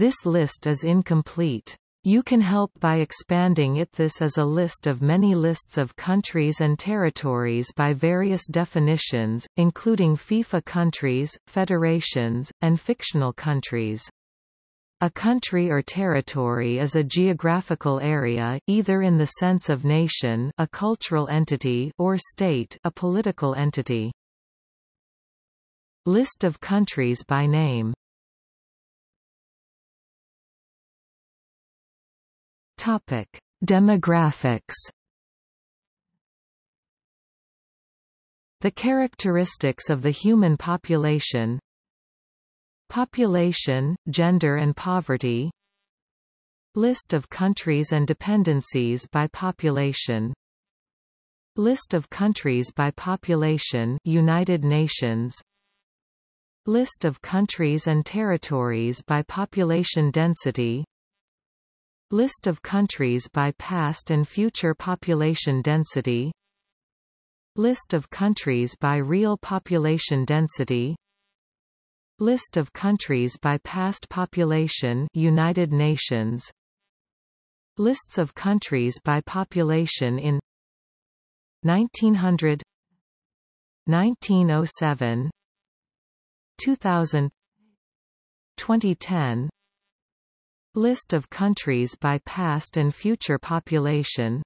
This list is incomplete. You can help by expanding it. This is a list of many lists of countries and territories by various definitions, including FIFA countries, federations, and fictional countries. A country or territory is a geographical area, either in the sense of nation a cultural entity or state a political entity. List of countries by name Topic: Demographics. The characteristics of the human population. Population, gender and poverty. List of countries and dependencies by population. List of countries by population United Nations List of countries and territories by population density List of countries by past and future population density. List of countries by real population density. List of countries by past population United Nations. Lists of countries by population in 1900 1907 2000 2010 List of countries by past and future population.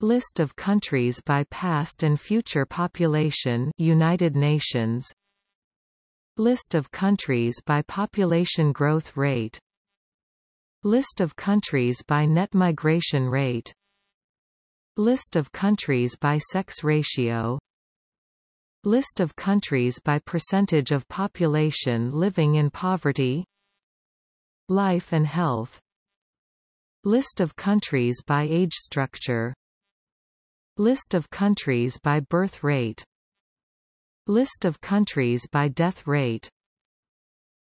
List of countries by past and future population United Nations. List of countries by population growth rate. List of countries by net migration rate. List of countries by sex ratio. List of countries by percentage of population living in poverty Life and health. List of countries by age structure. List of countries by birth rate. List of countries by death rate.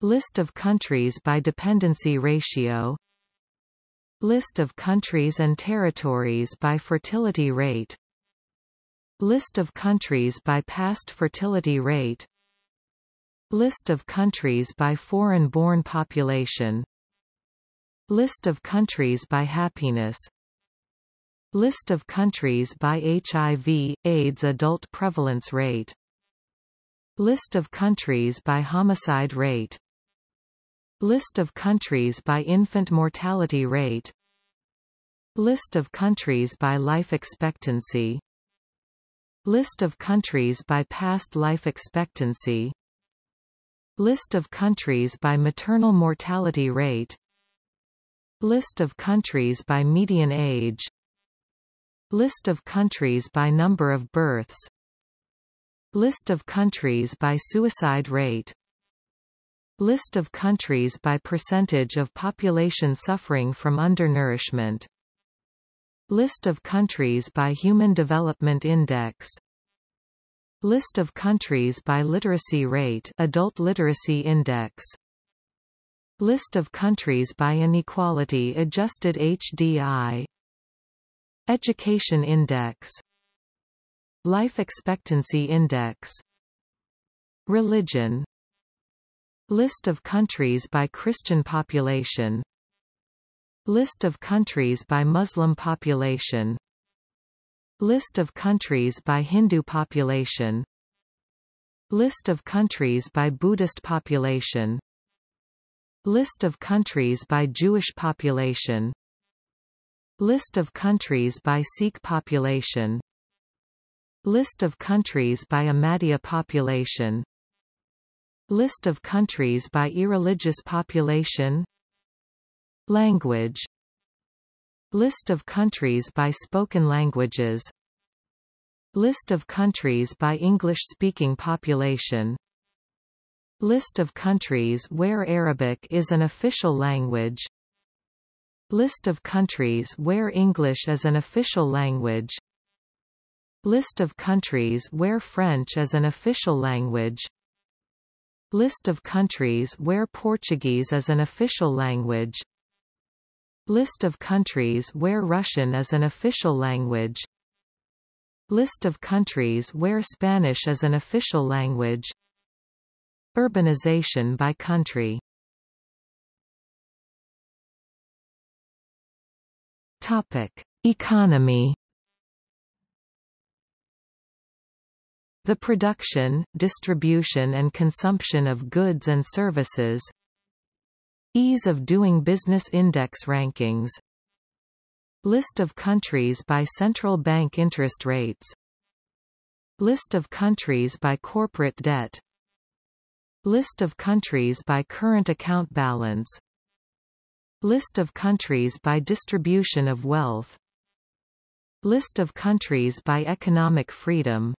List of countries by dependency ratio. List of countries and territories by fertility rate. List of countries by past fertility rate List of countries by foreign-born population. List of countries by happiness. List of countries by HIV, AIDS adult prevalence rate. List of countries by homicide rate. List of countries by infant mortality rate. List of countries by life expectancy. List of countries by past life expectancy List of countries by maternal mortality rate. List of countries by median age. List of countries by number of births. List of countries by suicide rate. List of countries by percentage of population suffering from undernourishment. List of countries by Human Development Index List of countries by literacy rate Adult Literacy Index. List of countries by inequality adjusted HDI Education Index. Life Expectancy Index. Religion. List of countries by Christian population. List of countries by Muslim population List of countries by Hindu population. List of countries by Buddhist population. List of countries by Jewish population. List of countries by Sikh population. List of countries by Ahmadiyya population. List of countries by irreligious population. Language List of countries by spoken languages. List of countries by English-speaking population. List of countries where Arabic is an official language. List of countries where English is an official language. List of countries where French is an official language. List of countries where Portuguese is an official language List of countries where Russian is an official language. List of countries where Spanish is an official language. Urbanization by country. Topic. Economy. The production, distribution and consumption of goods and services Ease of doing business index rankings. List of countries by central bank interest rates. List of countries by corporate debt. List of countries by current account balance. List of countries by distribution of wealth. List of countries by economic freedom.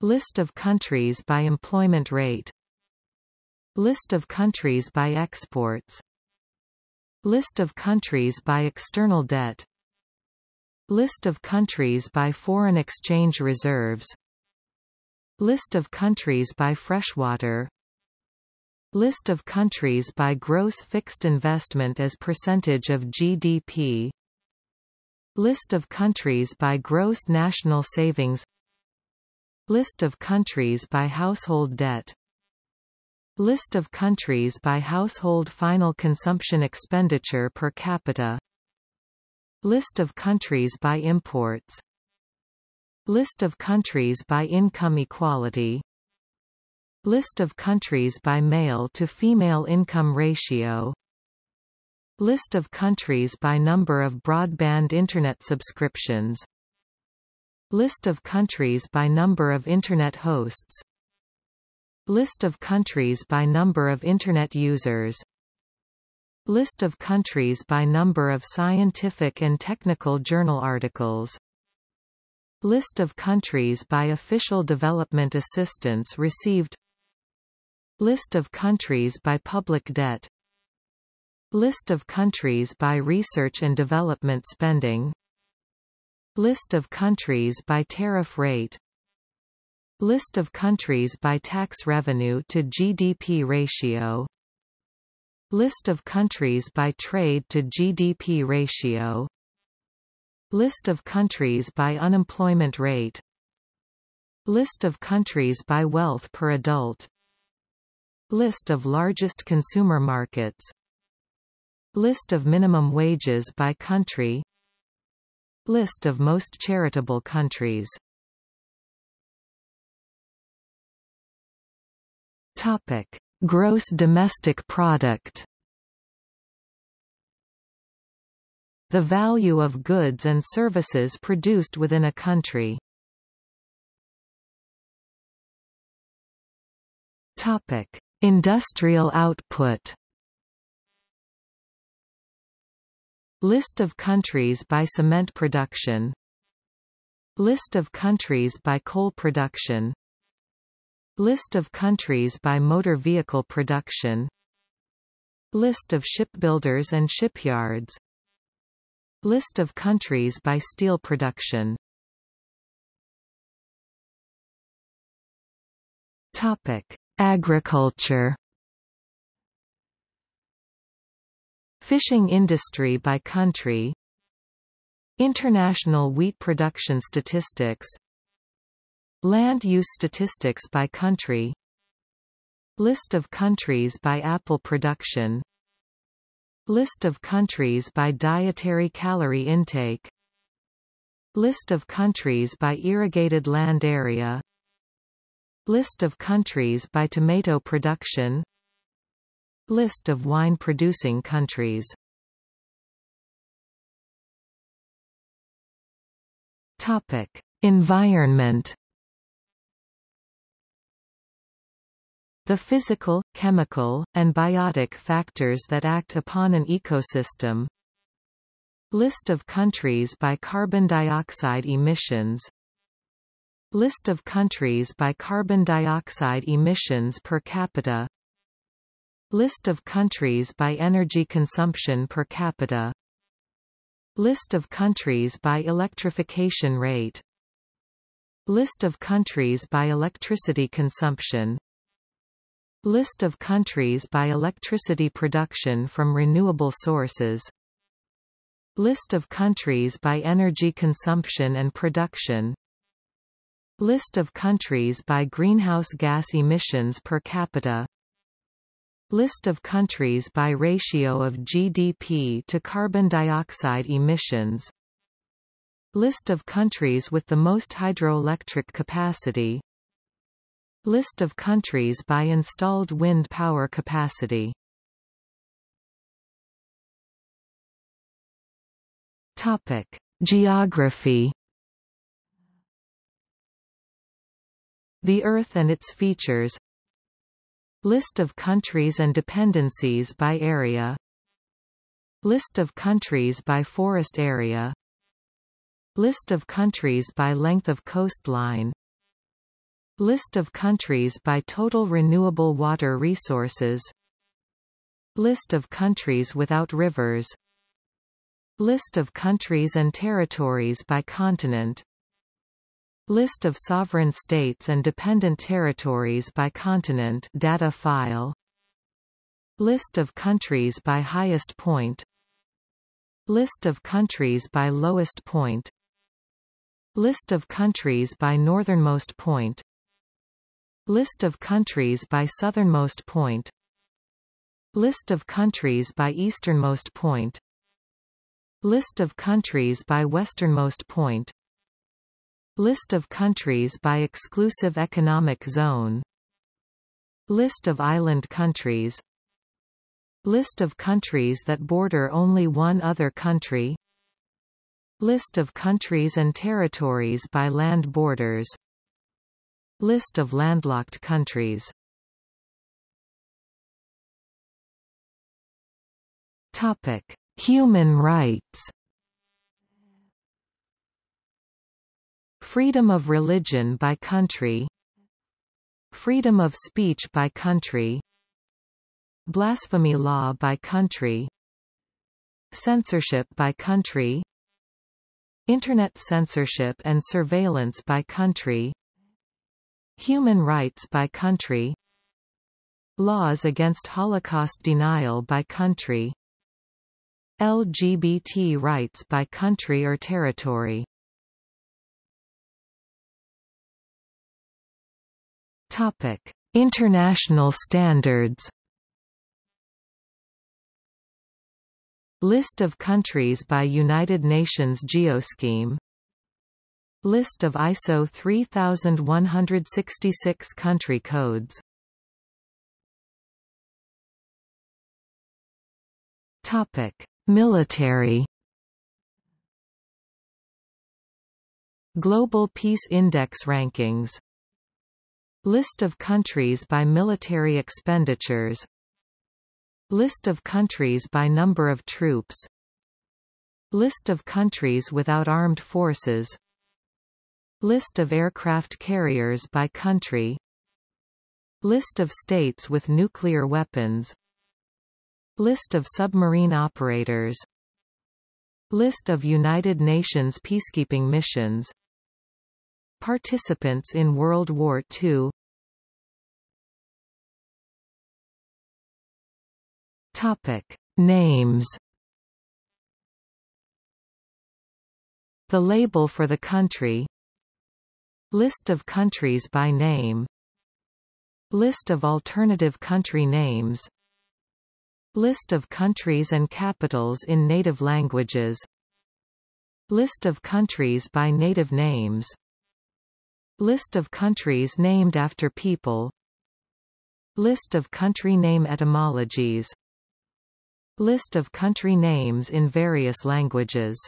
List of countries by employment rate List of countries by exports. List of countries by external debt. List of countries by foreign exchange reserves. List of countries by freshwater. List of countries by gross fixed investment as percentage of GDP List of countries by gross national savings. List of countries by household debt List of countries by household final consumption expenditure per capita. List of countries by imports. List of countries by income equality. List of countries by male to female income ratio. List of countries by number of broadband Internet subscriptions. List of countries by number of Internet hosts List of countries by number of Internet users. List of countries by number of scientific and technical journal articles. List of countries by official development assistance received. List of countries by public debt. List of countries by research and development spending. List of countries by tariff rate List of countries by tax revenue to GDP ratio. List of countries by trade to GDP ratio. List of countries by unemployment rate. List of countries by wealth per adult. List of largest consumer markets. List of minimum wages by country. List of most charitable countries Topic: Gross domestic product. The value of goods and services produced within a country. Topic: Industrial output. List of countries by cement production List of countries by coal production List of countries by motor vehicle production. List of shipbuilders and shipyards. List of countries by steel production. Topic: Agriculture. Fishing industry by country. International wheat production statistics Land use statistics by country. List of countries by apple production. List of countries by dietary calorie intake. List of countries by irrigated land area. List of countries by tomato production. List of wine-producing countries. Topic. Environment The physical, chemical, and biotic factors that act upon an ecosystem. List of countries by carbon dioxide emissions. List of countries by carbon dioxide emissions per capita. List of countries by energy consumption per capita. List of countries by electrification rate. List of countries by electricity consumption List of countries by electricity production from renewable sources. List of countries by energy consumption and production. List of countries by greenhouse gas emissions per capita. List of countries by ratio of GDP to carbon dioxide emissions. List of countries with the most hydroelectric capacity List of countries by installed wind power capacity. Topic. Geography. The Earth and its features. List of countries and dependencies by area. List of countries by forest area. List of countries by length of coastline List of countries by total renewable water resources. List of countries without rivers. List of countries and territories by continent. List of sovereign states and dependent territories by continent. Data file. List of countries by highest point. List of countries by lowest point. List of countries by northernmost point List of countries by southernmost point. List of countries by easternmost point. List of countries by westernmost point. List of countries by exclusive economic zone. List of island countries. List of countries that border only one other country. List of countries and territories by land borders List of landlocked countries. Topic. Human rights. Freedom of religion by country. Freedom of speech by country. Blasphemy law by country. Censorship by country. Internet censorship and surveillance by country Human rights by country. Laws against Holocaust denial by country. LGBT rights by country or territory. Topic: International standards. List of countries by United Nations Geoscheme List of ISO 3166 country codes. Topic: Military. Global Peace Index rankings. List of countries by military expenditures. List of countries by number of troops. List of countries without armed forces List of aircraft carriers by country. List of states with nuclear weapons. List of submarine operators. List of United Nations peacekeeping missions. Participants in World War II Topic. Names. The label for the country List of countries by name. List of alternative country names. List of countries and capitals in native languages. List of countries by native names. List of countries named after people. List of country name etymologies. List of country names in various languages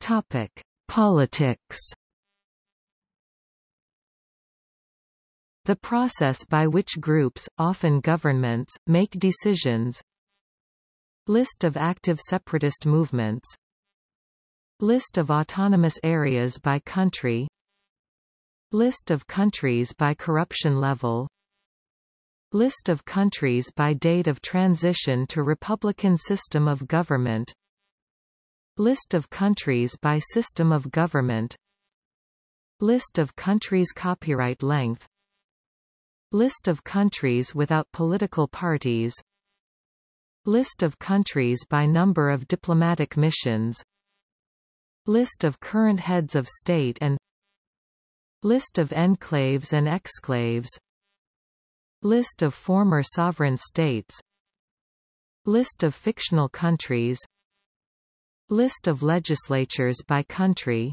Topic. Politics. The process by which groups, often governments, make decisions. List of active separatist movements. List of autonomous areas by country. List of countries by corruption level. List of countries by date of transition to Republican system of government List of countries by system of government. List of countries copyright length. List of countries without political parties. List of countries by number of diplomatic missions. List of current heads of state and List of enclaves and exclaves. List of former sovereign states. List of fictional countries List of legislatures by country.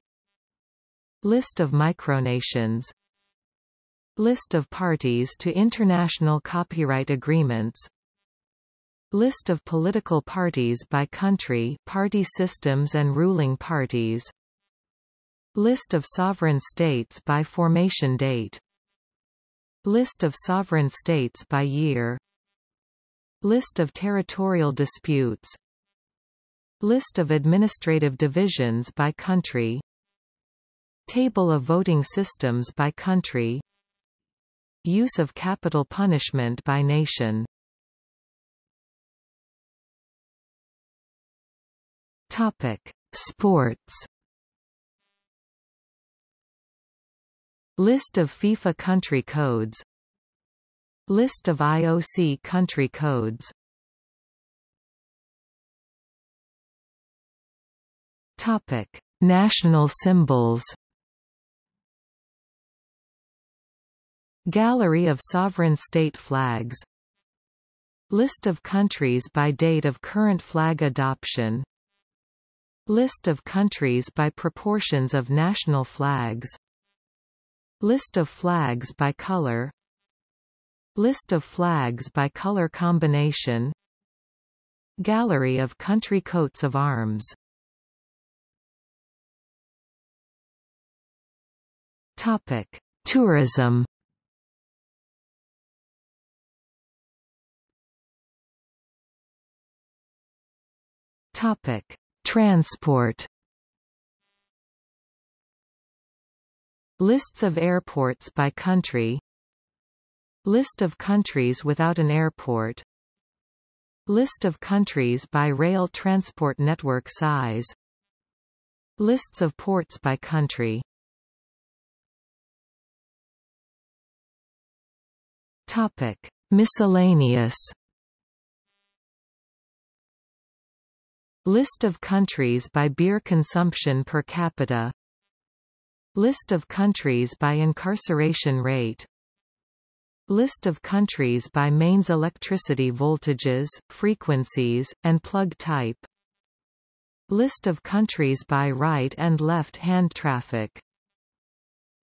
List of micronations. List of parties to international copyright agreements. List of political parties by country party systems and ruling parties. List of sovereign states by formation date. List of sovereign states by year. List of territorial disputes List of administrative divisions by country Table of voting systems by country Use of capital punishment by nation Topic: Sports. List of FIFA country codes. List of IOC country codes. Topic: National symbols. Gallery of sovereign state flags List of countries by date of current flag adoption List of countries by proportions of national flags List of flags by color List of flags by color combination Gallery of country coats of arms Topic: Tourism. Topic: Transport. Lists of airports by country. List of countries without an airport. List of countries by rail transport network size. Lists of ports by country Topic. Miscellaneous List of countries by beer consumption per capita. List of countries by incarceration rate. List of countries by mains electricity voltages, frequencies, and plug type. List of countries by right and left hand traffic.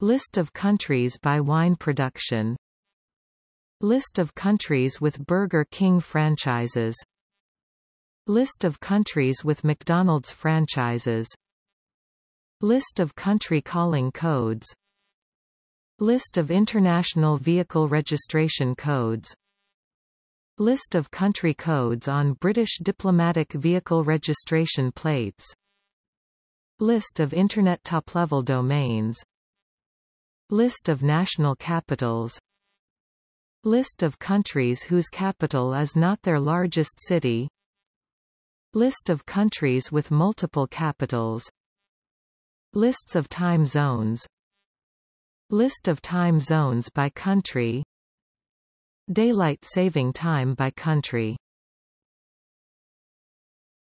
List of countries by wine production List of countries with Burger King franchises. List of countries with McDonald's franchises. List of country calling codes. List of international vehicle registration codes. List of country codes on British diplomatic vehicle registration plates. List of Internet top-level domains. List of national capitals List of countries whose capital is not their largest city. List of countries with multiple capitals. Lists of time zones. List of time zones by country. Daylight saving time by country